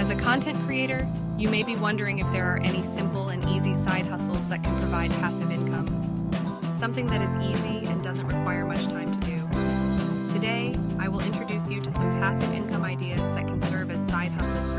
As a content creator, you may be wondering if there are any simple and easy side hustles that can provide passive income. Something that is easy and doesn't require much time to do. Today, I will introduce you to some passive income